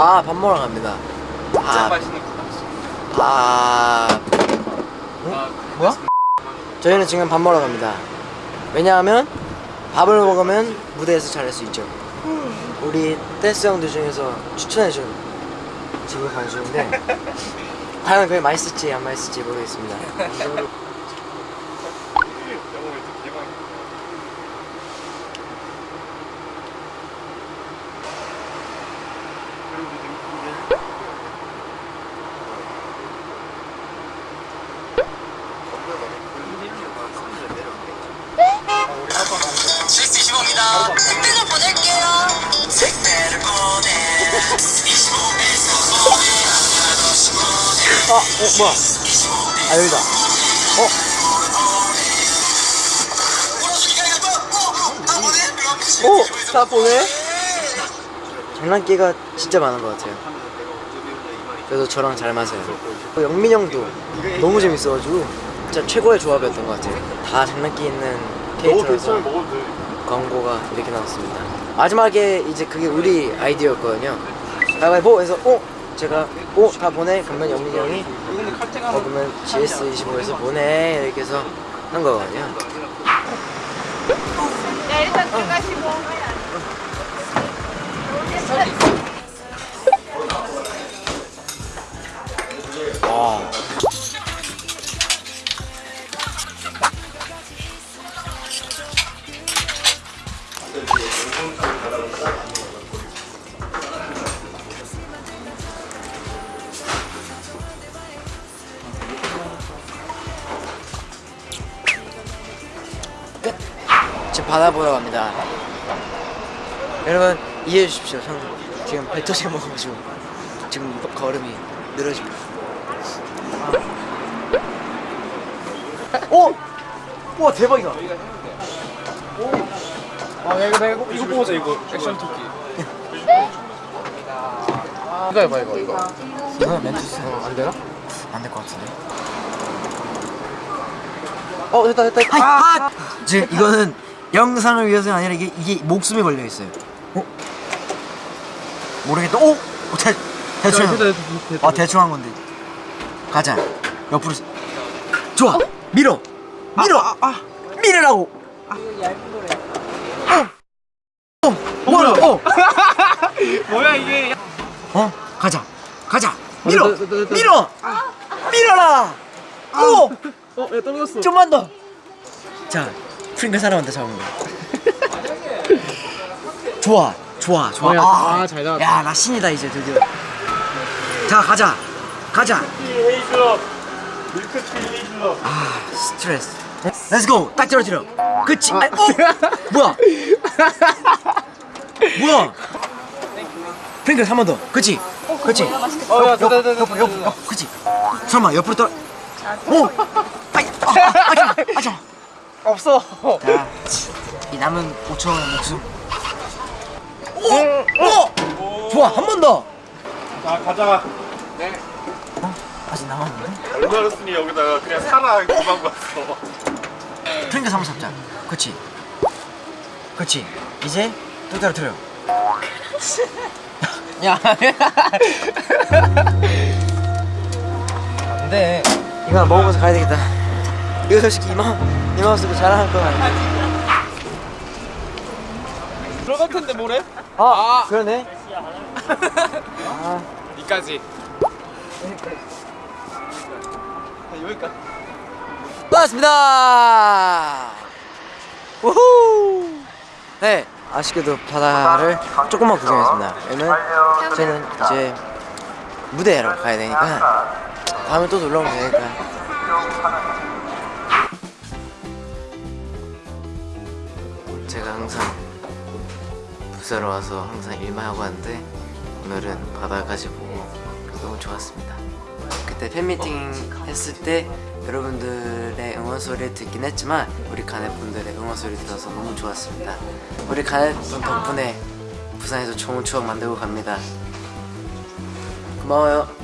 아 밥 먹으러 갑니다. 진짜 아, 맛있는 거 아. 뭐야? 저희는 지금 밥 먹으러 갑니다. 왜냐하면 밥을 먹으면 무대에서 잘할 수 있죠. 우리 댄스 형들 중에서 추천해준 지금 방송인데 과연 그게 맛있을지 안 맛있을지 모르겠습니다 실수 25입니다. 택배를 보낼게요. 택배를 보내. 25배에서 보내. 아, 어, 뭐야? 아, 여기다. 어? 오! 다 보내? 장난기가 진짜 많은 것 같아요. 그래도 저랑 잘 맞아요. 또 영민 형도 너무 재밌어가지고 진짜 최고의 조합이었던 것 같아요. 다 장난기 있는 캐릭터라서 광고가 이렇게 나왔습니다. 마지막에 이제 그게 우리 아이디어였거든요. 가위바위보 해서 어? 제가 어? 다 보내? 그러면 영민이 형이 어 그러면 GS25에서 보내 이렇게 해서 한 거거든요. 야 일단 들어가시고 지금 바다 보러 갑니다. 여러분 이해해 주십시오. 형 지금 배 터지게 먹어가지고 지금 걸음이 늘어집니다. 오! 와 대박이다. 아 이거 내가 이거 보자 이거 액션 토끼 이거 해봐 이거 이거 이거 멘트 쓰면 안 되나? 안 될 것 같은데. 어 됐다 됐다. 아! 지금 이거는 영상을 위해서가 아니라 이게 이게 목숨이 걸려 있어요. 어? 모르겠다. 오! 어, 대 대충. 아 대충 한 건데. 가자. 옆으로. 스- 좋아. 밀어. 밀어. 밀으라고. 어. 어. 뭐야? 어. 뭐야 이게 어? 가자. 가자. 밀어. 밀어. 밀어라. 오. 어 야 떨어졌어 좀만 더. 자, 프링글 사람한테 잡은 거. 좋아, 좋아, 좋아. 어, 야, 아, 잘 나왔다. 야, 나 신이다 이제 드디어. 자, 가자, 가자. 밀크티 아, 스트레스. Let's go, 딱 떨어뜨려. 그치? 아, 어? 뭐야? 뭐야? 프링글 한번 더. 그치? 그치? 어야 옆, 옆, 옆, 옆, 옆, 그치? 설마 옆으로 떨어. 오! 아이, 아, 아, 아자, 아자. 없어 자, 이 남은 5천 원의 목숨. 오! 오! 좋아, 한 번 더. 자 가자 어? 아직 남았는데? 얼마였으니 여기다가 그냥 살아 금방 봤어 프링글 한번 잡자. 그치? 그치? 이제 또 떨어뜨려. 야. 안 돼. 이거 먹으면서 가야 되겠다. 이거 솔직히 이마, 이마 쓰고 자랑할 건 아닌데. 들어갈 텐데 뭐래? 아, 그러네. 아. 이까지 여기까지 반갑습니다. 우후. 네, 아쉽게도 바다를 조금만 구경했습니다. 왜냐면 저는 이제 무대로 가야 되니까 다음에 또 놀러 오면 되니까. 제가 항상 부사로 와서 항상 일만 하고 하는데 오늘은 보고 너무 좋았습니다. 그때 팬미팅 했을 때 여러분들의 응원 소리를 듣긴 했지만 우리 가넷 분들의 응원 소리 들어서 너무 좋았습니다. 우리 가넷 분 덕분에 부산에서 좋은 추억 만들고 갑니다. 고마워요.